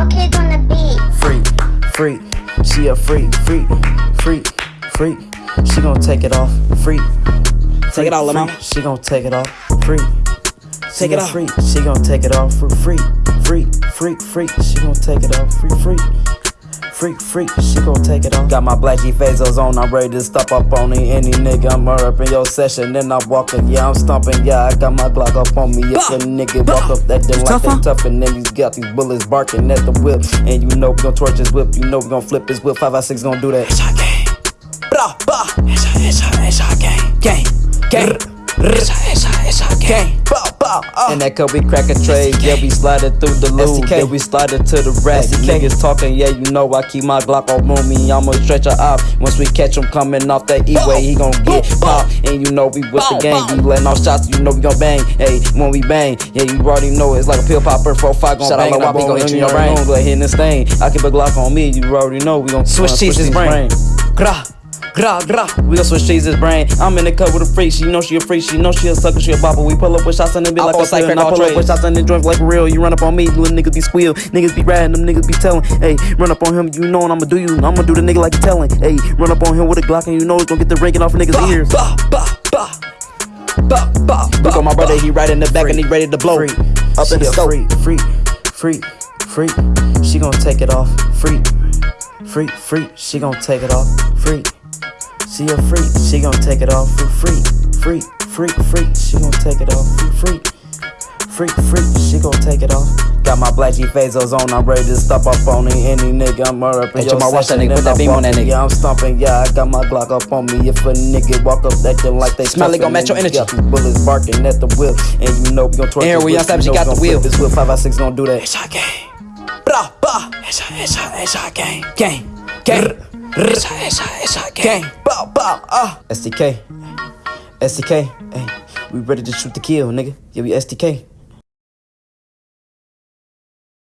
Okay, on the beat. Freak, freak, she a freak, freak, freak, freak. She gon' take it off, freak. Take it off, lil' mama. She gon' take it off, freak. She Take it off. Freak. She gon' take it off for freak, freak, freak, freak. She gon' take it off, freak, freak. Freak, freak, she gon' take it off. Got my blackie Fazos on, I'm ready to stop up on it. Any nigga, I'm up in your session, then I'm walking, yeah, I'm stomping, yeah, I got my Glock up on me. If a nigga walk up that thing like they tough, and then he's got these bullets barking at the whip. And you know we gon' torch his whip, you know we gon' flip his whip. 5 by 6 gon' do that. Headshot gang. Bra, bra. Headshot, headshot, headshot gang. Gang, And that cup we crackin' trades, yeah, we sliding through the loop, then we sliding to the rack. Niggas talking, yeah, you know I keep my Glock on me, I'ma stretch her out. Once we catch him coming off that E-way, he gon' get popped. And you know we with the gang, we letting off shots, you know we gon' bang. Hey, when we bang, yeah, you already know it's like a pill popper, 4-5 gon' Shout out bang. I'm Wop, he gon' hit you in your brain. Go ahead and stain. I keep a Glock on me, you already know we gon' Switch cheese his brain. Gra, gra, gra. We gon' switch cheese his brain. I'm in the cup with a freak. She know she a freak. She know she a sucker. She a bopper. We pull up with shots and it be like a Cypher. I pull up with shots and it joints like real. You run up on me, little niggas be squeal. Niggas be riding, them niggas be telling. Hey, run up on him, you know, I'ma do you. I'ma do the nigga like you telling. Hey, run up on him with a Glock and you know it's gonna get the raking off a niggas' ears. Bah, bah, bah. Bah, bah, Look bah, on my brother, he right in the back and he ready to blow. Freak. Up She in the scope. Freak, freak, freak, freak. She gon' take it off. Freak, freak, freak. She gon' take it off. Freak. She a freak. She gon' take it off. Freak, freak, freak, freak. She gon' take it off. Freak, freak, freak. She gon' take it off. Got my black G Fazos on, I'm ready to stop up on it. Any nigga, I'm up in Hey, your Jamal, watch that nigga. Put that beam on that nigga. Yeah, I'm stomping, yeah, I got my Glock up on me. If a nigga walk up that thing like they Smiley tough, gon' match your energy. got these bullets barking at the whip, and you know we gon' twerk. And here we whip, on Savage, you know got the wheel. This whip five by six gon' do that. It's Headshot gang. Bra, bah. Headshot, headshot, headshot gang. Gang, gang. Headshot, headshot, headshot gang. Bow, bow, uh. STK, STK, hey, we ready to shoot the kill, nigga. Yeah, we STK.